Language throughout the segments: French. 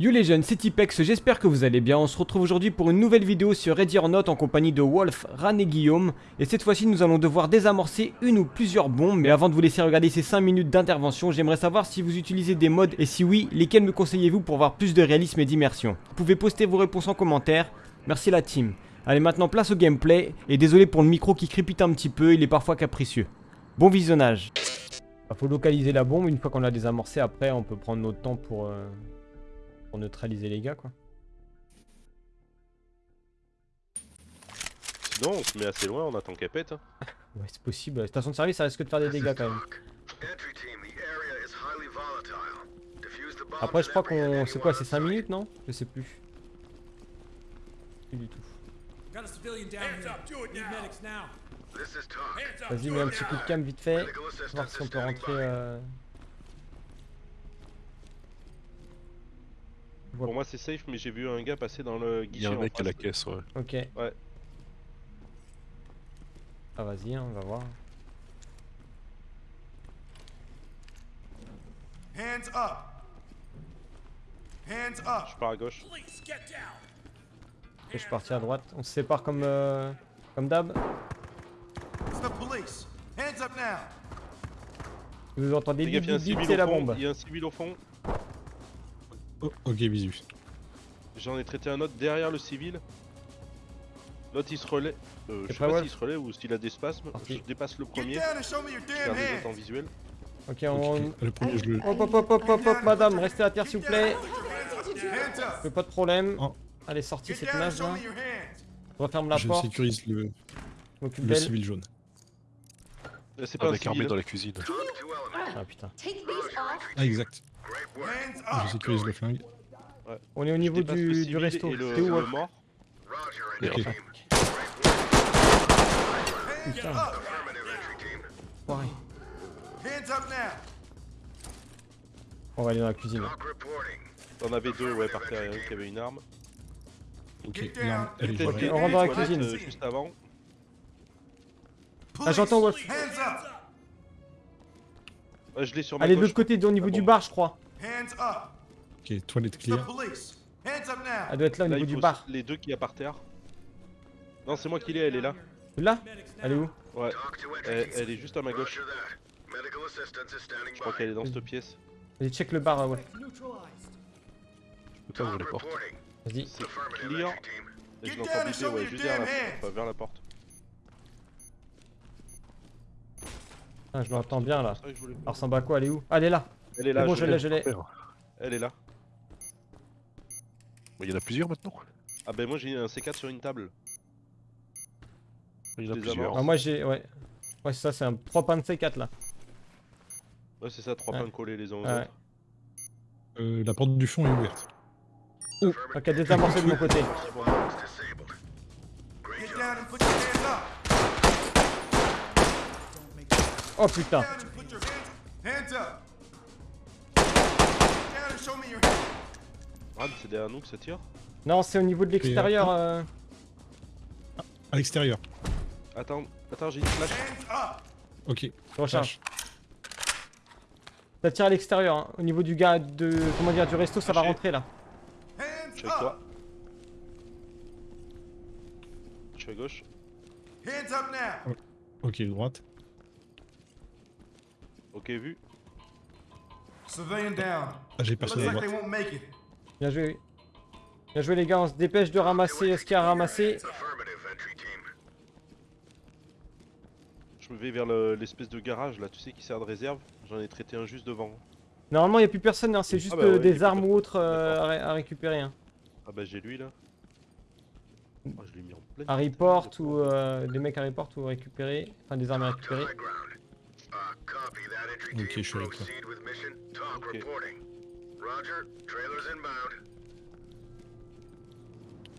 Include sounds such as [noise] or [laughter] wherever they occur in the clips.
Yo les jeunes, c'est Tipex, j'espère que vous allez bien. On se retrouve aujourd'hui pour une nouvelle vidéo sur Ready or Not en compagnie de Wolf, Ran et Guillaume. Et cette fois-ci, nous allons devoir désamorcer une ou plusieurs bombes. Mais avant de vous laisser regarder ces 5 minutes d'intervention, j'aimerais savoir si vous utilisez des modes et si oui, lesquels me conseillez-vous pour voir plus de réalisme et d'immersion. Vous pouvez poster vos réponses en commentaire. Merci la team. Allez, maintenant place au gameplay. Et désolé pour le micro qui crépite un petit peu, il est parfois capricieux. Bon visionnage. Il faut localiser la bombe, une fois qu'on l'a désamorcée, après on peut prendre notre temps pour... euh, pour neutraliser les gars quoi. Sinon, on se met assez loin, on attend qu'elle pète. hein. [laughs] Ouais c'est possible, station de service ça risque de faire des dégâts quand même. Après je crois qu'on... c'est quoi, c'est 5 minutes non? Je sais plus. Plus du tout. Vas-y mets un petit coup de cam vite fait. Voir si on peut rentrer... Euh... Pour moi, c'est safe, mais j'ai vu un gars passer dans le Il y guichet. a un mec à la caisse, ouais. Ok. Ouais. Ah vas-y hein, on va voir. Hands up. Hands up. Je pars à gauche. Police, get down. Ok, je suis parti à droite. On se sépare comme... Euh... Comme d'hab. It's the police. Hands up now. Vous entendez bip il y a un bip bip, c'est la bombe. Il y a un civil au fond. Oh, ok, bisous. J'en ai traité un autre derrière le civil. L'autre il se relaie. Euh, je sais pas s'il se relaie ou s'il a des spasmes. Je dépasse le premier. down and show me your Je en visuel. Ok, on... Le premier, je le. Hop hop hop hop hop hop, madame, restez à terre s'il vous plaît. Fais pas de problème. Oh. Allez, sorti Get cette nage là. Je referme la Je porte. sécurise le, Je m'occupe le civil jaune. Euh, C'est pas un Avec civil. dans la cuisine. Ah putain. Ah, exact. Je sécurise le flingue. On est au niveau du, du resto. T'es où Wolf. Hands Putain. On va aller dans la cuisine. T'en avais deux, ouais, par terre. Il y en a un qui avait une arme. Ok, l'arme, elle est a on rentre dans la cuisine. euh, Juste avant. Ah, j'entends Wolf. Ouais, je l'ai sur ma Allez, de l'autre côté, au niveau Ah du bon. bar, je crois. Hands up. Ok, toilette clear. police. Hands up now. Elle doit être là au Là, niveau du bar. les deux qu'il y a par terre. Non, c'est moi qui l'ai, elle est là. Là Elle est où Ouais, elle, elle est juste à ma gauche. Je crois qu'elle est dans cette pièce. Vas-y, check le bar, euh. Neutralized. Je peux pas ouvrir les portes. Vas-y. C'est clear. Et je l'entends ouais, your juste derrière la porte. Enfin, vers la porte. Ah, je l'entends bien là. Vrai que je voulais- Alors, Elle est où? Ah, elle est là. Elle est là, bon, je l'ai. je l'ai. Elle est là. Il y en a plusieurs maintenant. Ah ben moi j'ai un C4 sur une table. Il y en a plusieurs. Ah, moi j'ai. Ouais. Ouais, c'est ça, c'est un 3 pains de C4 là. Ouais c'est ça, trois Ouais. pains collés les uns aux Ouais. autres. Euh, la porte du fond est ouverte. Ouh, ok, désamorcé de mon côté. Your hands. Ah mais c'est derrière nous que ça tire Non, c'est au niveau de l'extérieur. euh, À l'extérieur. Attends, attends j'ai une flash. Hands up. Ok. Je recharge. Ça tire à l'extérieur. hein. Au niveau du gars de. Comment dire, du resto, ça va rentrer là. Hands Je suis avec toi. up. Je suis à gauche. Hands up now. Ok, droite. Ok vu. Civilian down. Ah, j'ai personne à like droite. they won't make it. Bien joué. Bien joué les gars, on se dépêche de ramasser ce qu'il y a à ramasser. Je me vais vers le- l'espèce de garage là, tu sais qui sert de réserve. J'en ai traité un juste devant. Normalement, il n'y a plus personne, hein, c'est juste bah euh, ouais, des armes ou autres euh, à, récupérer. hein. Ah bah j'ai lui là. Oh, je l'ai mis en pleine. À report le ou euh, des mecs à report ou récupérer. Enfin, des armes à récupérer. Ok, je suis avec toi. Ok.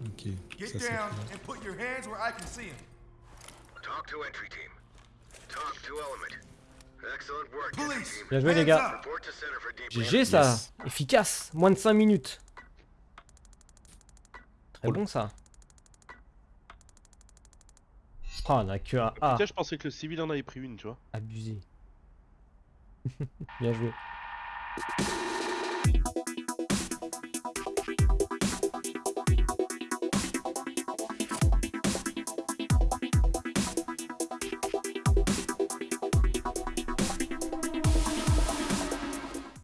Ok. Get Ça, c'est down clair. and put your hands where I can see them. Talk to entry team. Talk to element. Excellent work, entry Police. team. Bien joué les gars. GG ça Yes. Efficace Moins de 5 minutes Très Cool. bon ça Oh, on a que un A. Putain, je pensais que le civil en avait pris une, tu vois. Abusé. Bien joué.